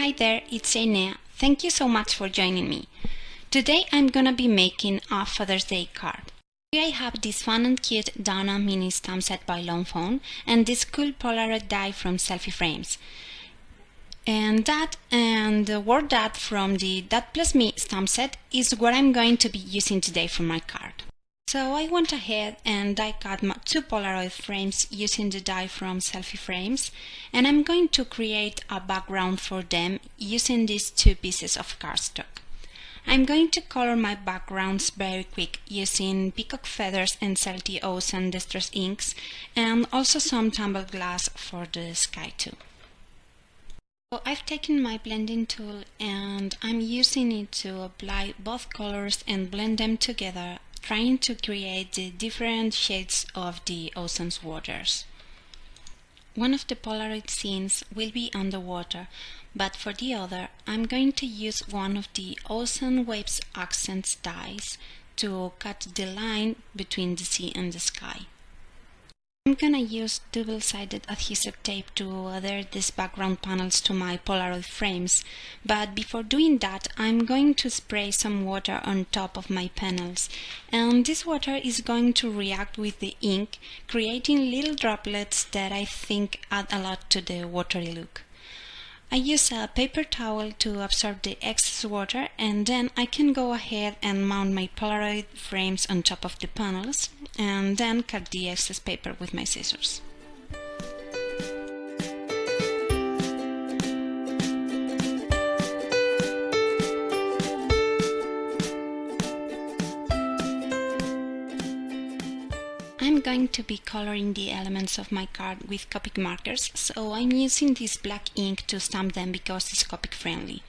Hi there, it's Enea. Thank you so much for joining me. Today I'm gonna be making a Father's Day card. Here I have this fun and cute Dun Dun mini stamp set by Lawn Fawn and this cool Polaroid die from Selfie Frames. And that and the word that from the That Plus Me stamp set is what I'm going to be using today for my card. So I went ahead and die cut my two Polaroid frames using the die from Selfie Frames and I'm going to create a background for them using these two pieces of cardstock. I'm going to color my backgrounds very quick using peacock feathers and Celti and Distress inks and also some tumbled glass for the sky too. So I've taken my blending tool and I'm using it to apply both colors and blend them together trying to create the different shades of the ocean's waters. One of the Polaroid scenes will be underwater, but for the other I'm going to use one of the Ocean Waves Accents dies to cut the line between the sea and the sky. I'm gonna use double-sided adhesive tape to adhere these background panels to my Polaroid frames, but before doing that I'm going to spray some water on top of my panels, and this water is going to react with the ink, creating little droplets that I think add a lot to the watery look. I use a paper towel to absorb the excess water and then I can go ahead and mount my Polaroid frames on top of the panels and then cut the excess paper with my scissors. I'm going to be coloring the elements of my card with Copic markers, so I'm using this black ink to stamp them because it's Copic friendly.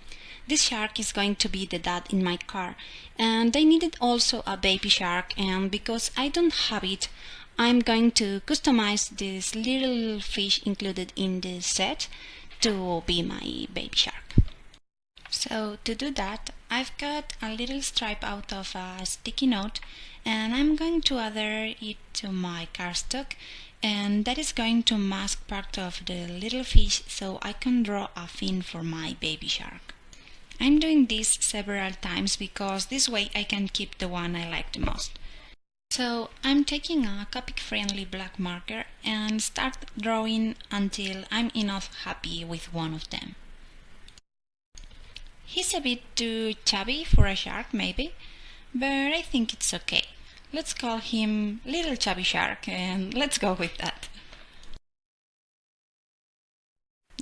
This shark is going to be the dad in my car, and I needed also a baby shark, and because I don't have it, I'm going to customize this little fish included in the set to be my baby shark. So to do that, I've cut a little stripe out of a sticky note and I'm going to adhere it to my cardstock and that is going to mask part of the little fish so I can draw a fin for my baby shark. I'm doing this several times because this way I can keep the one I like the most. So I'm taking a Copic friendly black marker and start drawing until I'm enough happy with one of them. He's a bit too chubby for a shark maybe, but I think it's okay. Let's call him Little Chubby Shark and let's go with that.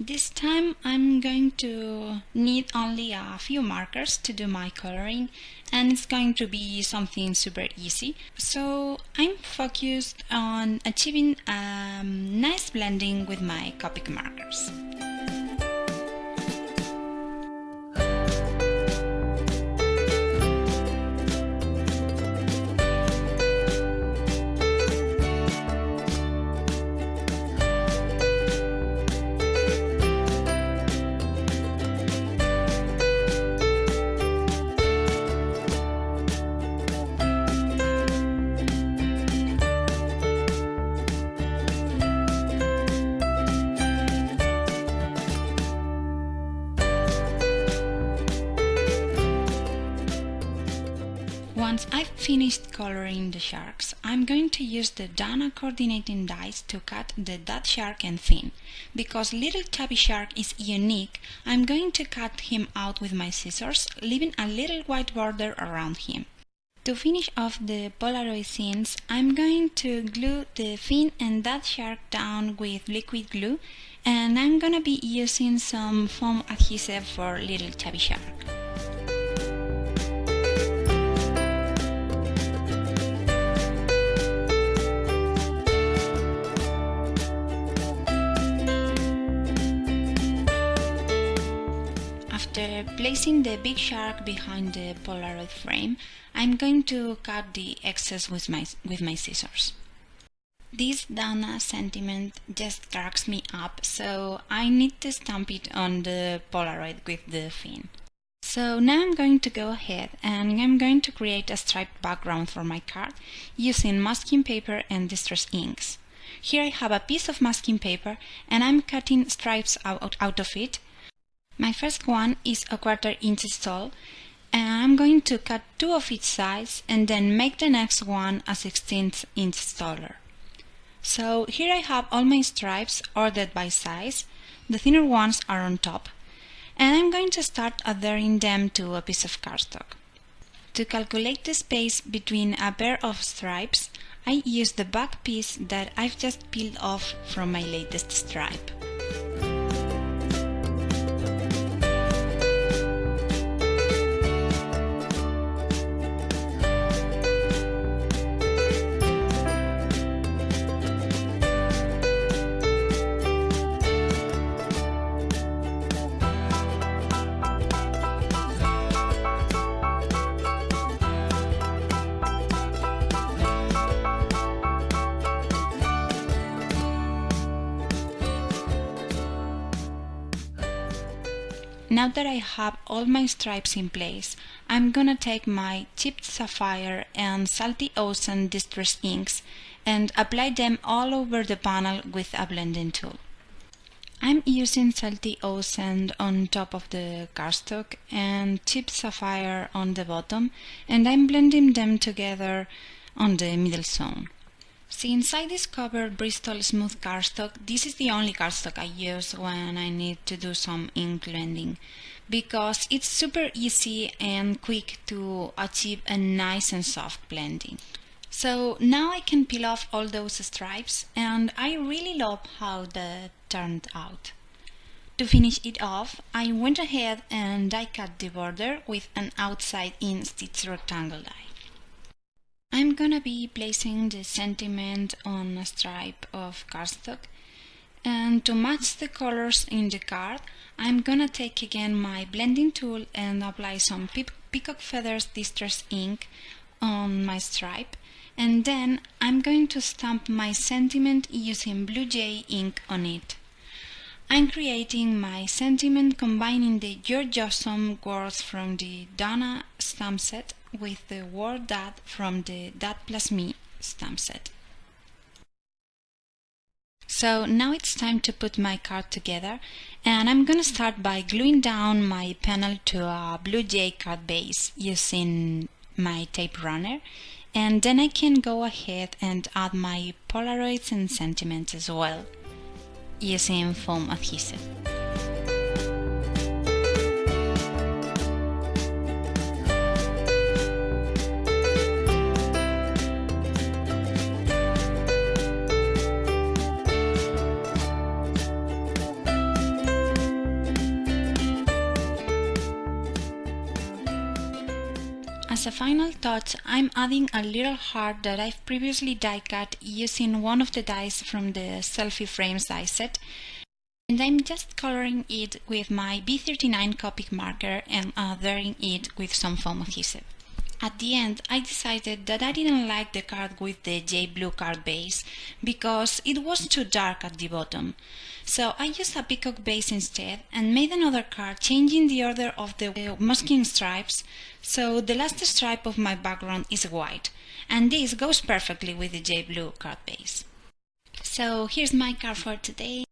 This time I'm going to need only a few markers to do my coloring and it's going to be something super easy. So I'm focused on achieving a nice blending with my Copic markers. Finished coloring the sharks, I'm going to use the Dun Dun coordinating dies to cut the dad shark and fin. Because little chubby shark is unique, I'm going to cut him out with my scissors, leaving a little white border around him. To finish off the Polaroid scenes, I'm going to glue the fin and dad shark down with liquid glue and I'm gonna be using some foam adhesive for little chubby shark. Placing the big shark behind the Polaroid frame, I'm going to cut the excess with my, with my scissors. This Dun Dun sentiment just cracks me up, so I need to stamp it on the Polaroid with the fin. So now I'm going to go ahead and I'm going to create a striped background for my card using masking paper and distress inks. Here I have a piece of masking paper and I'm cutting stripes out, out of it My first one is a quarter inch tall and I'm going to cut two of each size and then make the next one a 16th inch taller. So here I have all my stripes ordered by size, the thinner ones are on top, and I'm going to start adhering them to a piece of cardstock. To calculate the space between a pair of stripes, I use the back piece that I've just peeled off from my latest stripe. Now that I have all my stripes in place, I'm gonna take my chipped sapphire and salty ocean distress inks and apply them all over the panel with a blending tool. I'm using salty ocean on top of the cardstock and chipped sapphire on the bottom and I'm blending them together on the middle zone. Since I discovered Bristol Smooth cardstock, this is the only cardstock I use when I need to do some ink blending because it's super easy and quick to achieve a nice and soft blending. So now I can peel off all those stripes and I really love how that turned out. To finish it off, I went ahead and die cut the border with an outside in stitch rectangle die. I'm gonna be placing the sentiment on a stripe of cardstock and to match the colors in the card I'm gonna take again my blending tool and apply some peacock feathers distress ink on my stripe and then I'm going to stamp my sentiment using Blue Jay ink on it. I'm creating my sentiment combining the Jawsome words from the Dun Dun stamp set with the word that from the That Plus Me stamp set. So now it's time to put my card together and I'm gonna start by gluing down my panel to a Blue Jay card base using my tape runner and then I can go ahead and add my Polaroids and sentiments as well using foam adhesive. Final touch, I'm adding a little heart that I've previously die cut using one of the dies from the selfie frames die set and I'm just coloring it with my B39 Copic marker and adhering it with some foam adhesive. At the end, I decided that I didn't like the card with the J blue card base because it was too dark at the bottom. So I used a peacock base instead and made another card changing the order of the masking stripes so the last stripe of my background is white and this goes perfectly with the J blue card base. So here's my card for today.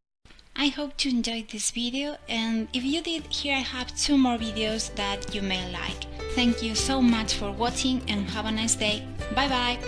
I hope you enjoyed this video and if you did, here I have two more videos that you may like. Thank you so much for watching and have a nice day. Bye bye!